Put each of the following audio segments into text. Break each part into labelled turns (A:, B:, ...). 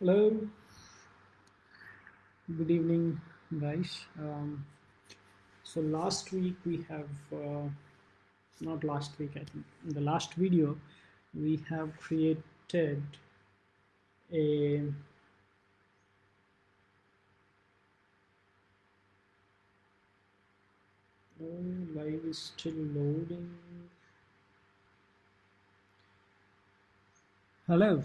A: Hello, good evening, guys. Um, so last week we have, uh, not last week, I think, in the last video, we have created a oh, live is still loading. Hello,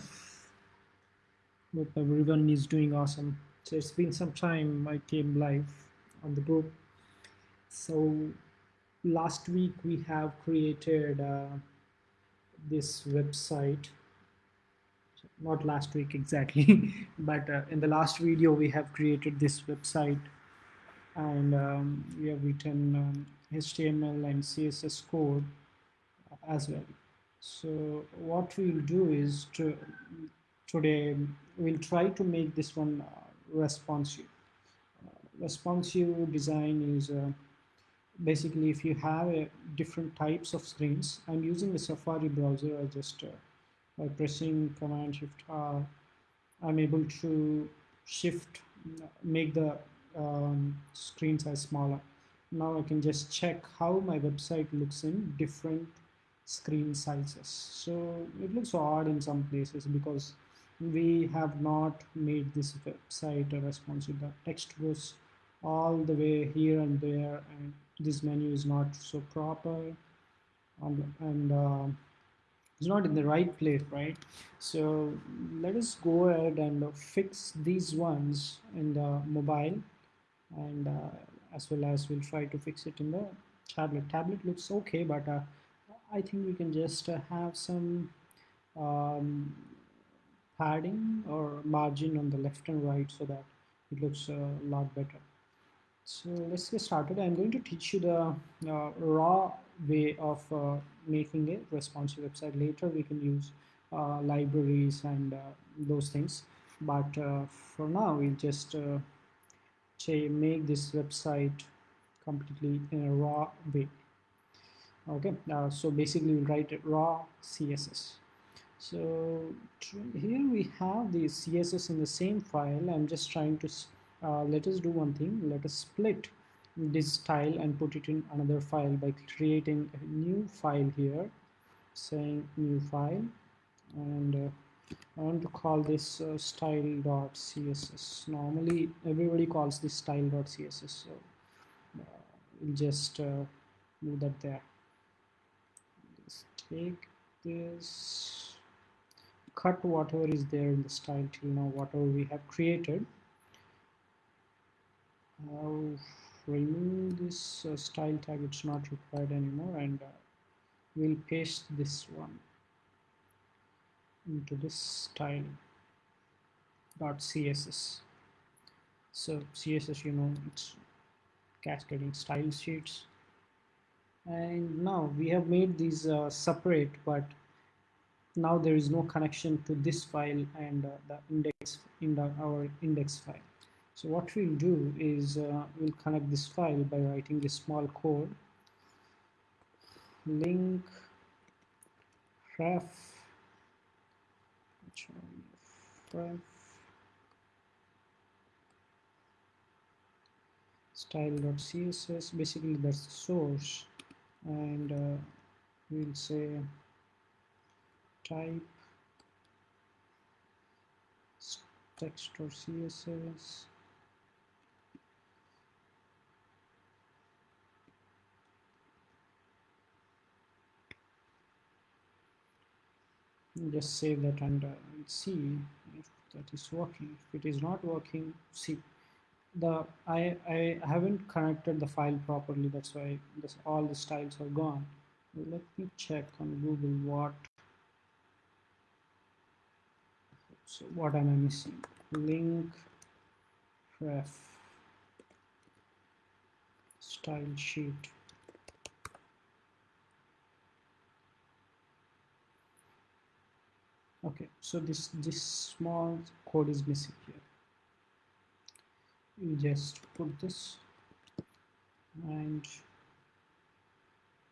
A: hope everyone is doing awesome. So it's been some time I came live on the group. So last week we have created uh, this website not last week exactly but uh, in the last video we have created this website and um, we have written um, HTML and CSS code as well so what we'll do is to today we'll try to make this one uh, responsive. Uh, responsive design is uh, basically if you have a different types of screens i'm using the safari browser i just uh, by pressing command shift r i'm able to shift make the um, screen size smaller. Now i can just check how my website looks in different screen sizes. So it looks odd in some places because we have not made this website responsive. The text goes all the way here and there and this menu is not so proper and, uh, it's not in the right place right? So let us go ahead and fix these ones in the mobile and uh, as well as we'll try to fix it in the tablet. Tablet looks okay but uh, I think we can just uh, have some um, padding or margin on the left and right so that it looks a lot better so let's get started. I'm going to teach you the uh, raw way of uh, making a responsive website. Later we can use uh, libraries and uh, those things. But uh, for now, we'll just uh, make this website completely in a raw way. Okay, so basically we'll write raw CSS. So here we have the CSS in the same file. I'm just trying to uh, let us do one thing. Let us split this style and put it in another file by creating a new file here saying new file and uh, I want to call this uh, style.css normally everybody calls this style.css so uh, we'll just uh, move that there. Take this cut whatever is there in the style till now whatever we have created. I'll remove this uh, style tag it's not required anymore and uh, we'll paste this one into this style dot css so css you know it's cascading style sheets. And now we have made these uh, separate but now there is no connection to this file and uh, the index in the, our index file. So what we'll do is uh, we'll connect this file by writing a small code. Link ref style.css basically that's the source. And uh, we'll say type text or css just save that and uh, see if that is working. If it is not working see the I, I haven't connected the file properly that's why this all the styles are gone. Let me check on Google what so what am I missing? Link ref style sheet. Okay so this this small code is missing here. We just put this and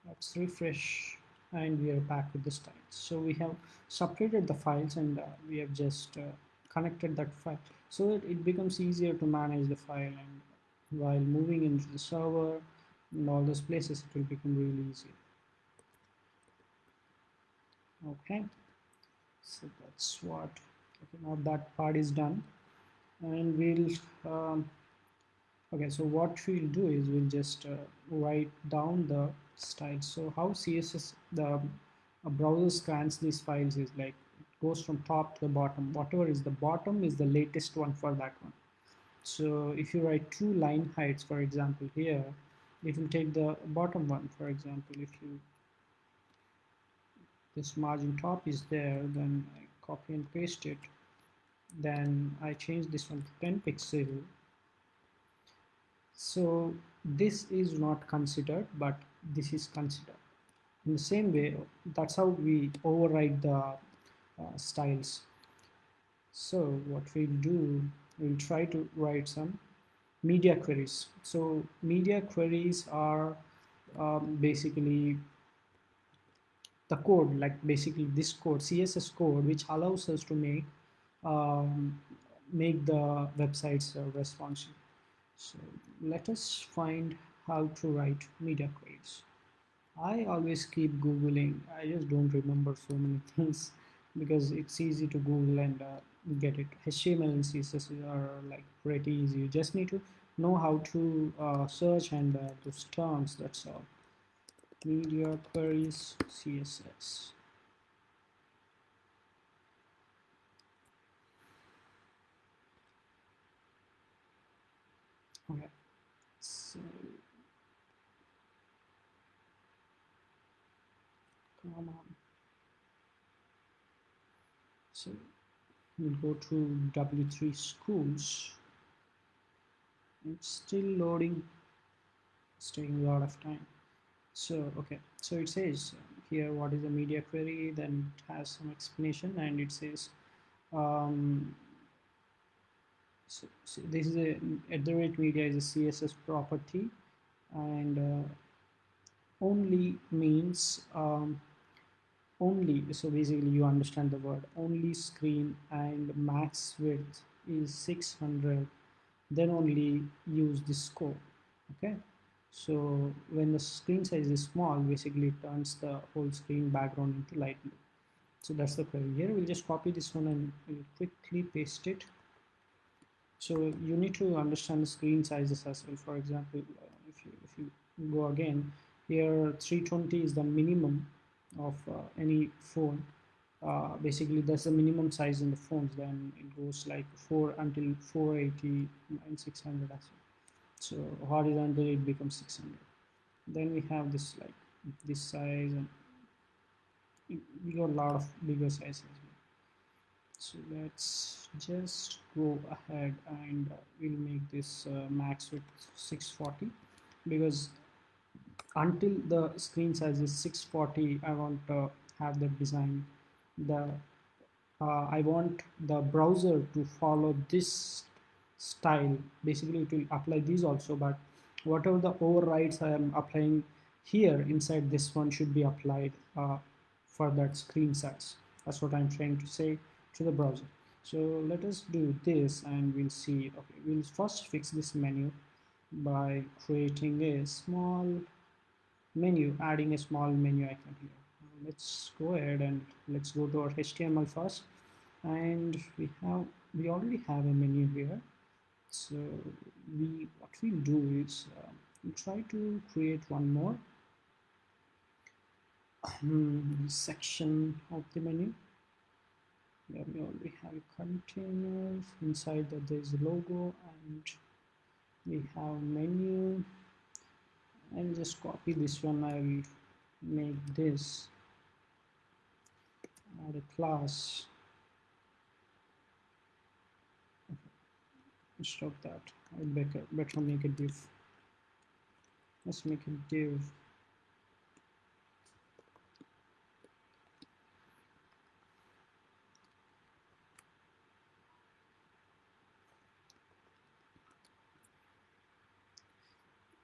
A: let's refresh and we are back with the styles so we have separated the files and uh, we have just uh, connected that file. So that it becomes easier to manage the file and while moving into the server and all those places it will become really easy. Okay. So that's what okay now that part is done. And we'll um, okay so what we'll do is we'll just uh, write down the style. So how css the um, browser scans these files is like it goes from top to the bottom. Whatever is the bottom is the latest one for that one. So if you write two line heights for example here it will take the bottom one for example. If you this margin top is there then I copy and paste it. Then I change this one to 10 pixel. So this is not considered but this is considered. In the same way that's how we override the uh, styles. So what we'll do we'll try to write some media queries. So media queries are um, basically the code like basically this code css code which allows us to make um, make the websites uh, responsive. So let us find how to write media queries. I always keep googling. I just don't remember so many things because it's easy to google and uh, get it. HTML and CSS are like pretty easy. You just need to know how to uh, search and uh, those terms that's all. Media queries CSS okay so come on so we'll go to w3 schools. It's still loading. It's taking a lot of time. So okay. So it says here what is a media query then it has some explanation and it says um, so, so, this is a at the rate media is a css property and uh, only means um, only so basically you understand the word only screen and max width is 600 then only use this scope okay? So when the screen size is small basically it turns the whole screen background into light blue. So that's the query here. We'll just copy this one and we'll quickly paste it. So you need to understand the screen sizes as well. For example uh, if you if you go again here 320 is the minimum of uh, any phone uh, basically that's the minimum size in the phones then it goes like 4 until 480 and 600 as well. So horizontal it becomes 600 then we have this like this size and we got a lot of bigger sizes. So let's just go ahead and we'll make this uh, max with 640 because until the screen size is 640 I want to have the design. The uh, I want the browser to follow this style. Basically it will apply these also but whatever the overrides I am applying here inside this one should be applied uh, for that screen size. That's what I'm trying to say to the browser. So let us do this and we'll see. Okay we'll first fix this menu by creating a small menu adding a small menu icon here. Let's go ahead and let's go to our HTML first. And we have we already have a menu here. So we what we'll do is uh, we'll try to create one more um, section of the menu. Where we already have containers inside that there's a logo and we have menu I'll just copy this one. I'll make this add a class. Stop that. I better better make a div let's make a div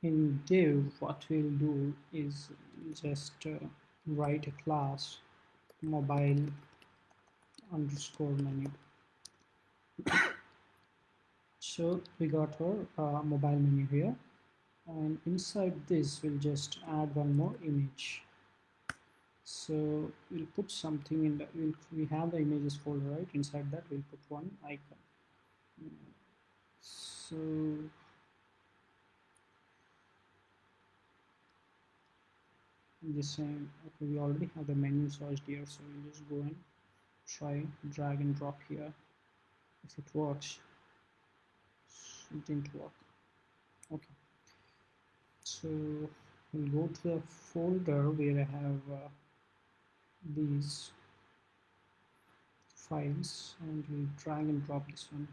A: in div what we'll do is just uh, write a class mobile underscore menu so we got our uh, mobile menu here. And inside this we'll just add one more image. So we'll put something in the we'll, we have the images folder right? Inside that we'll put one icon. So I'm just saying okay we already have the menu searched here so we'll just go and try drag and drop here. If it works. It didn't work. Okay. So we'll go to the folder where I have uh, these files and we'll drag and drop this one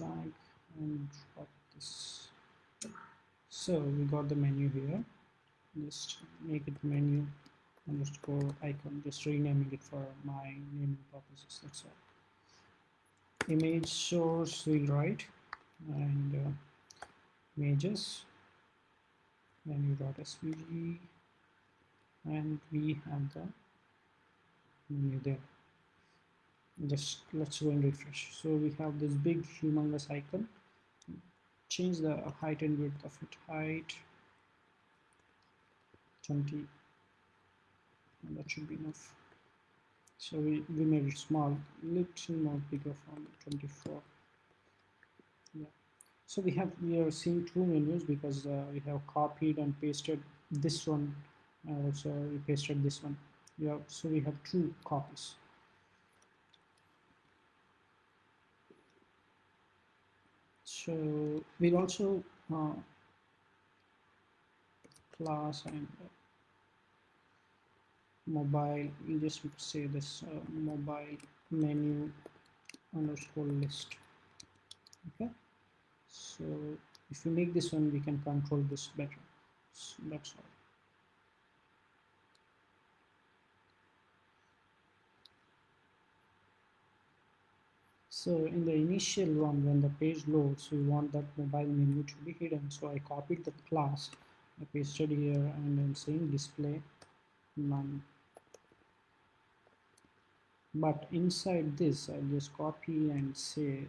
A: drag and drop this. So we got the menu here. Just make it menu underscore icon just renaming it for my naming purposes that's all. Image source we'll write and uh, images. Menu.svg and we have the menu there just let's go and refresh. So we have this big humongous icon. Change the height and width of it. Height 20 and that should be enough. So we, we made it small little more bigger from 24 yeah. So we have we are seeing two menus because uh, we have copied and pasted this one uh, also we pasted this one. Yeah so we have two copies we'll also uh, class and uh, mobile we'll just say this uh, mobile menu underscore list. Okay? So if we make this one we can control this better. So that's all So in the initial one, when the page loads, we want that mobile menu to be hidden. So I copied the class, I pasted here and then saying display none. But inside this, I'll just copy and say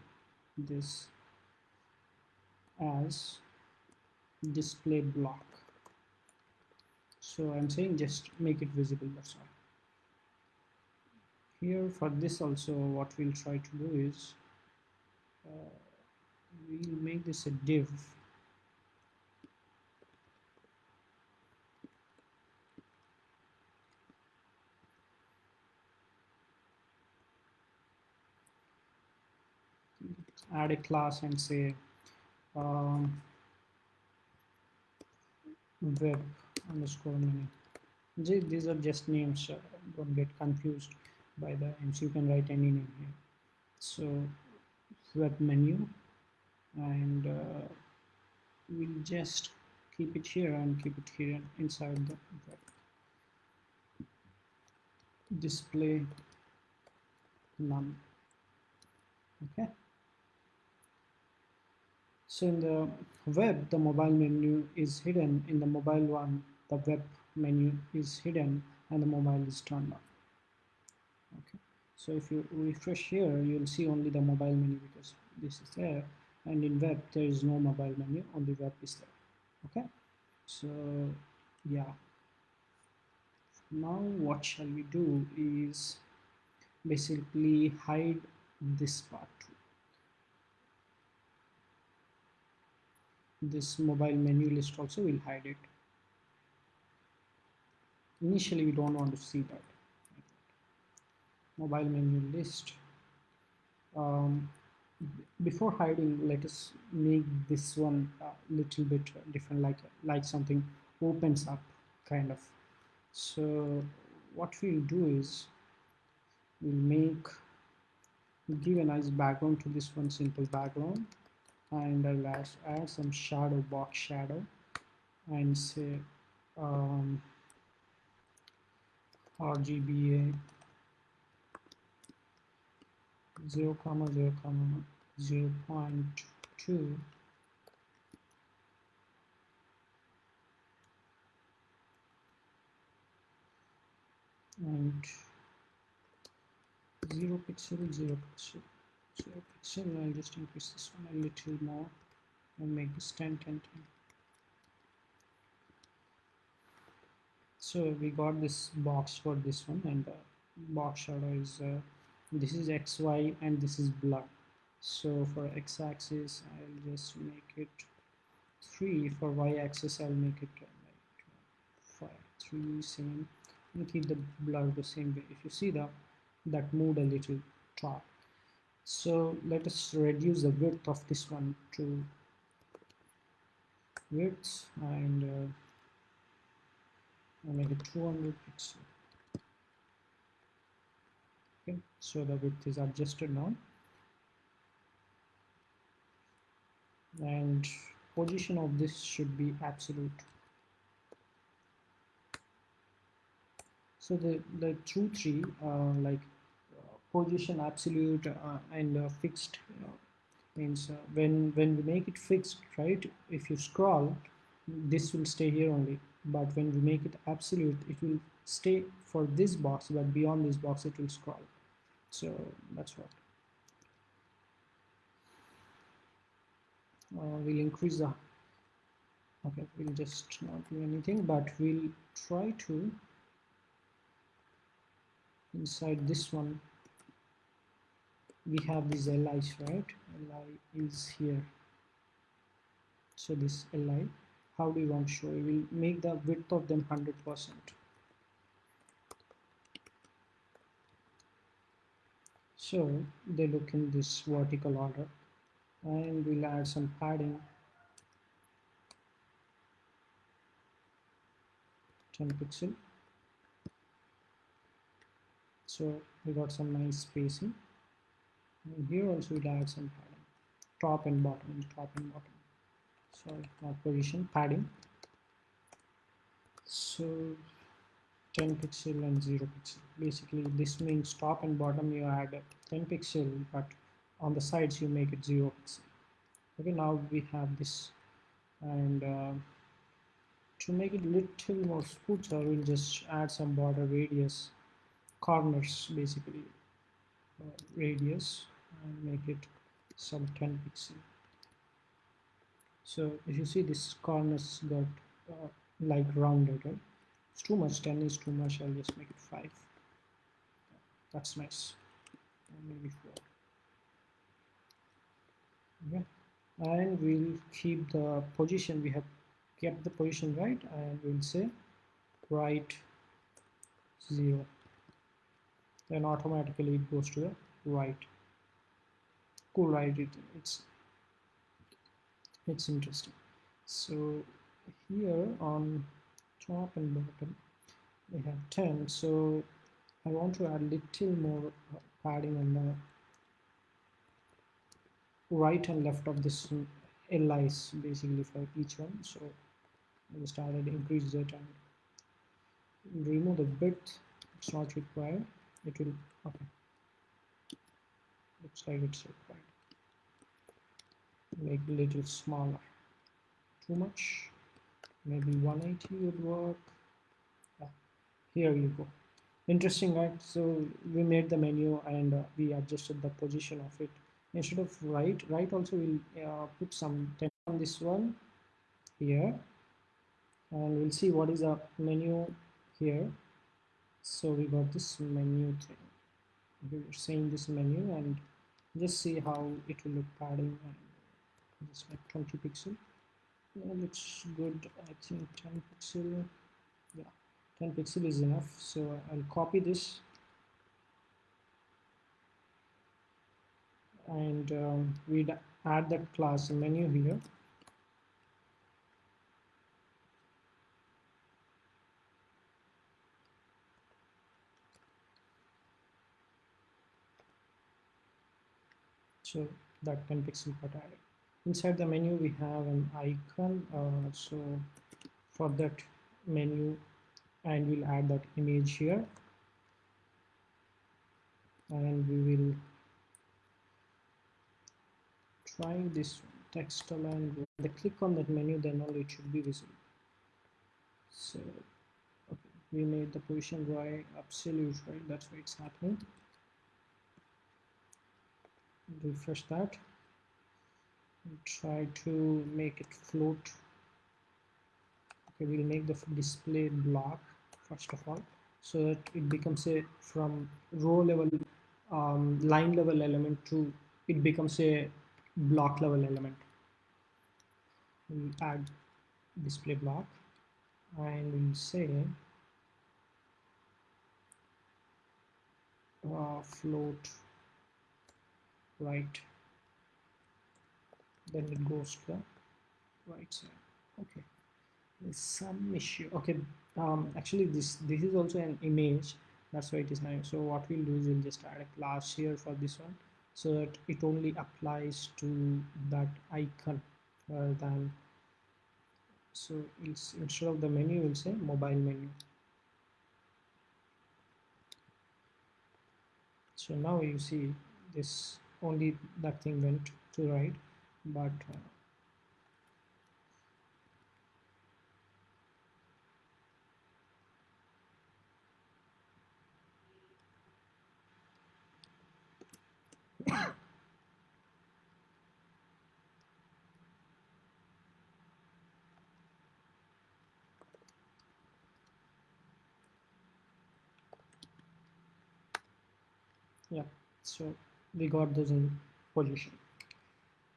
A: this as display block. So I'm saying just make it visible, that's all here. For this also what we'll try to do is uh, we'll make this a div. Add a class and say um, web underscore menu. These are just names don't get confused by the and so you can write any name here. So web menu and uh, we'll just keep it here and keep it here inside the web display none okay? So in the web the mobile menu is hidden. In the mobile one the web menu is hidden and the mobile is turned on okay. So if you refresh here you'll see only the mobile menu because this is there. And in web there is no mobile menu only web is there. Okay? So yeah. Now what shall we do is basically hide this part. This mobile menu list also will hide it. Initially we don't want to see that mobile menu list. Um, before hiding let us make this one a little bit different like like something opens up kind of. So what we'll do is we'll make give a nice background to this one simple background and I'll add, add some shadow box shadow and say um, RGBA 0 comma 0 comma 0 0.2 and 0 pixel 0 pixel 0 pixel I'll just increase this one a little more and make this 10 10 10 so we got this box for this one and box shadow is uh, this is xy and this is blur so for x-axis I'll just make it 3 for y-axis I'll make it like 5 3 same. And keep the blur the same way. If you see that that moved a little top so let us reduce the width of this one to width and uh, I'll make it 200 pixel okay so the width is adjusted now. And position of this should be absolute. So the the two three uh, like position absolute uh, and uh, fixed means uh, when when we make it fixed right if you scroll this will stay here only but when we make it absolute it will stay for this box but beyond this box it will scroll. So that's what. Uh, we'll increase the okay we'll just not do anything but we'll try to inside this one. We have these LIs right? LI is here. So this LI how do you want to show. We will make the width of them 100 percent. So they look in this vertical order. And we'll add some padding. 10 pixel. So we got some nice spacing. And here also we'll add some padding. Top and bottom top and bottom sorry not position padding. So 10 pixel and 0 pixel. Basically this means top and bottom you add 10 pixel but on the sides you make it 0 pixel. Okay now we have this. And uh, to make it little more smoother we'll just add some border radius corners basically. Uh, radius and make it some 10 pixel so if you see this corners got uh, like rounded right? It's too much. 10 is too much. I'll just make it 5 that's nice. Maybe 4 okay. And we'll keep the position. We have kept the position right? And we'll say right 0 then automatically it goes to the right. Cool right it, it's it's interesting. So here on top and bottom we have 10 so I want to add little more uh, padding on the right and left of this LIs basically for each one. So I started increase it and remove the width. It's not required. It will okay. Looks like it's required make a little smaller. Too much. Maybe 180 would work. Yeah. here you go. Interesting right? So we made the menu and uh, we adjusted the position of it. Instead of right right also we'll uh, put some on this one here. And we'll see what is the menu here. So we got this menu thing. We're saying this menu and just see how it will look padding just like 20 pixel. Yeah, looks good I think 10 pixel. Yeah 10 pixel is enough so I'll copy this. And um, we'd add that class menu here. So that 10 pixel got added inside the menu we have an icon uh, so for that menu and we'll add that image here. And we will try this text align the click on that menu then only it should be visible. So okay we made the position right absolute right? That's why it's happening. Refresh that try to make it float. Okay we'll make the display block first of all so that it becomes a from row level um, line level element to it becomes a block level element. We'll add display block and we'll say uh, float right then it goes to the right side okay. There's some issue. Okay um, actually this this is also an image. That's why it is nice so what we'll do is we'll just add a class here for this one so that it only applies to that icon rather than so instead of the menu we'll say mobile menu. So now you see this only that thing went to right but uh, yeah so we got this in position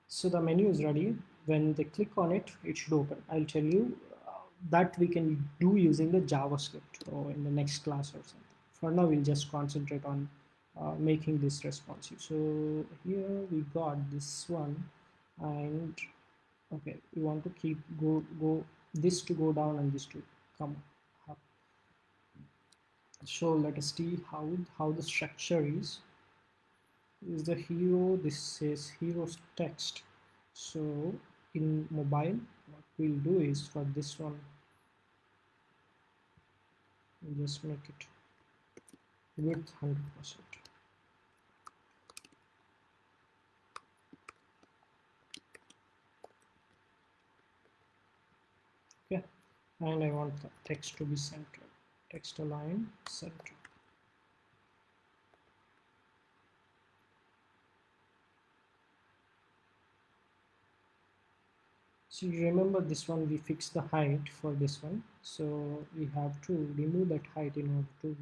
A: so the menu is ready. When they click on it it should open. I'll tell you uh, that we can do using the javascript or in the next class or something. For now we'll just concentrate on uh, making this responsive. So here we got this one and okay we want to keep go go this to go down and this to come up. So let us see how how the structure is is the hero this says heroes text. So in mobile what we'll do is for this one we'll just make it width 100 percent. Okay. And I want the text to be centered text align center so remember this one we fixed the height for this one. So we have to remove that height in order to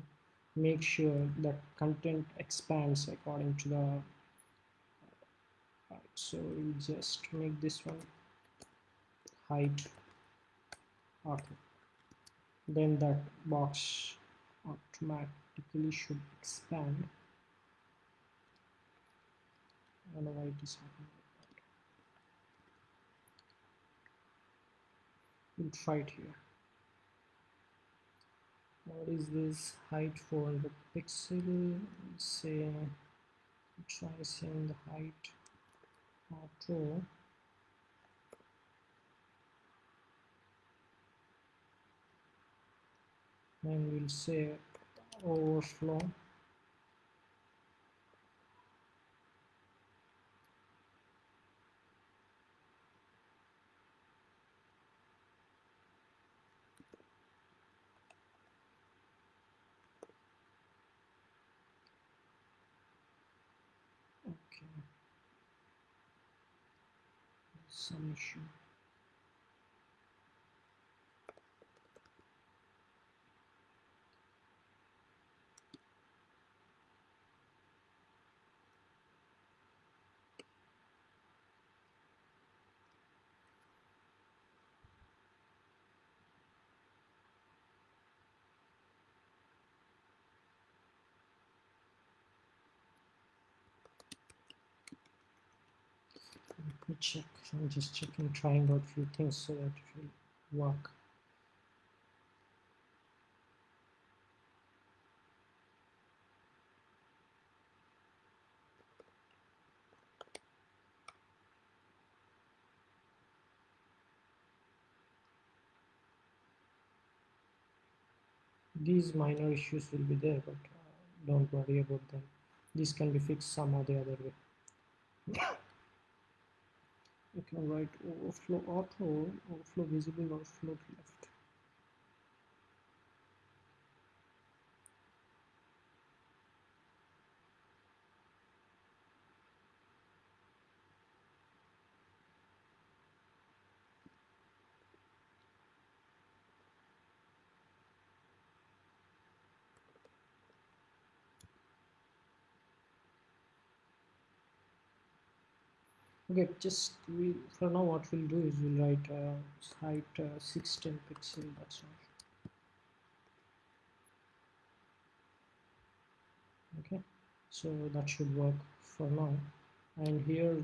A: make sure that content expands according to the height. So we just make this one height okay then that box automatically should expand. I don't know why it is happening we'll try it here. What is this height 400 pixel? Say try seeing the height auto and we'll say overflow some let me check. I'm just checking trying out a few things so that it will work. These minor issues will be there but uh, don't worry about them. This can be fixed some or the other way you can write overflow auto overflow visible overflow left okay just we for now what we'll do is we'll write uh, height uh, 16 pixel that's all. Okay so that should work for now. And here